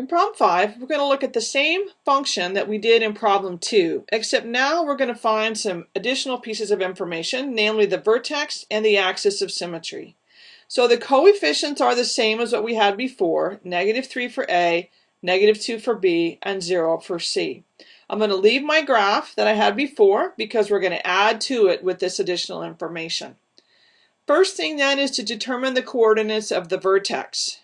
In problem 5, we're going to look at the same function that we did in problem 2, except now we're going to find some additional pieces of information, namely the vertex and the axis of symmetry. So the coefficients are the same as what we had before, negative 3 for A, negative 2 for B, and 0 for C. I'm going to leave my graph that I had before because we're going to add to it with this additional information. First thing then is to determine the coordinates of the vertex.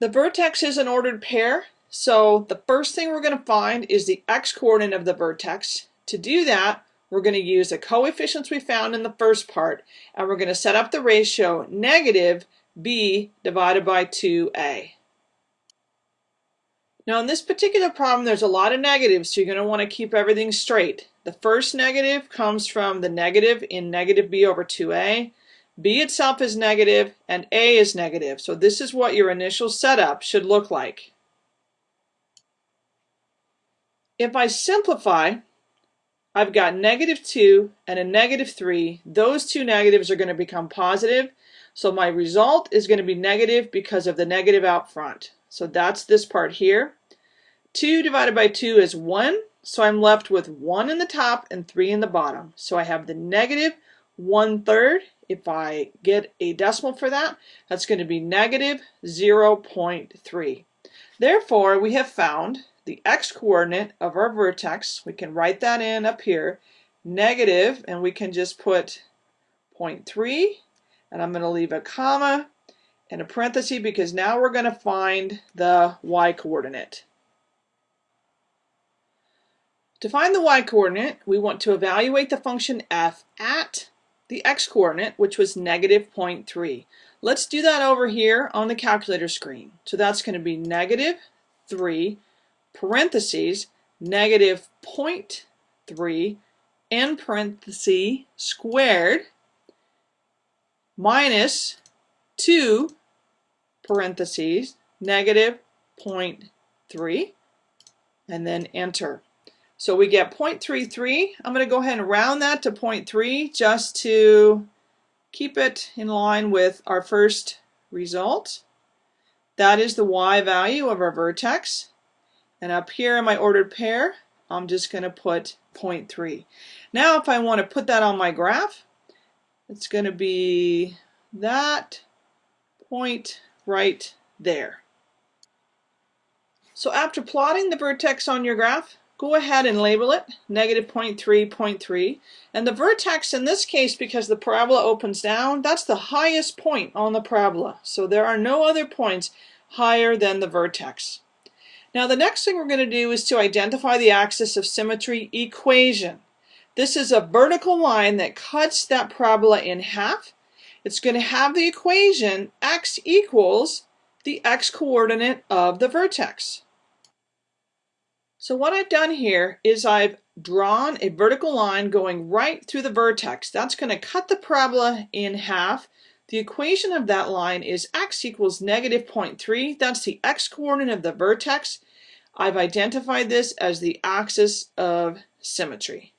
The vertex is an ordered pair, so the first thing we're going to find is the x-coordinate of the vertex. To do that, we're going to use the coefficients we found in the first part, and we're going to set up the ratio negative b divided by 2a. Now in this particular problem, there's a lot of negatives, so you're going to want to keep everything straight. The first negative comes from the negative in negative b over 2a. B itself is negative and A is negative. So this is what your initial setup should look like. If I simplify, I've got negative 2 and a negative 3. Those two negatives are going to become positive. So my result is going to be negative because of the negative out front. So that's this part here. 2 divided by 2 is 1. So I'm left with 1 in the top and 3 in the bottom. So I have the negative 1 third if I get a decimal for that, that's going to be negative 0.3. Therefore, we have found the x-coordinate of our vertex. We can write that in up here, negative, and we can just put 0.3, and I'm going to leave a comma and a parenthesis because now we're going to find the y-coordinate. To find the y-coordinate, we want to evaluate the function f at the x-coordinate, which was negative 0.3. Let's do that over here on the calculator screen. So that's going to be negative 3 parentheses negative 0.3 in parenthesis squared minus 2 parentheses negative 0.3 and then enter. So we get 0.33. I'm going to go ahead and round that to 0.3 just to keep it in line with our first result. That is the y value of our vertex. And up here in my ordered pair, I'm just going to put 0.3. Now if I want to put that on my graph, it's going to be that point right there. So after plotting the vertex on your graph, go ahead and label it negative 0.3, 0.3. And the vertex in this case, because the parabola opens down, that's the highest point on the parabola. So there are no other points higher than the vertex. Now the next thing we're going to do is to identify the axis of symmetry equation. This is a vertical line that cuts that parabola in half. It's going to have the equation x equals the x-coordinate of the vertex. So what I've done here is I've drawn a vertical line going right through the vertex. That's going to cut the parabola in half. The equation of that line is x equals negative 0.3. That's the x-coordinate of the vertex. I've identified this as the axis of symmetry.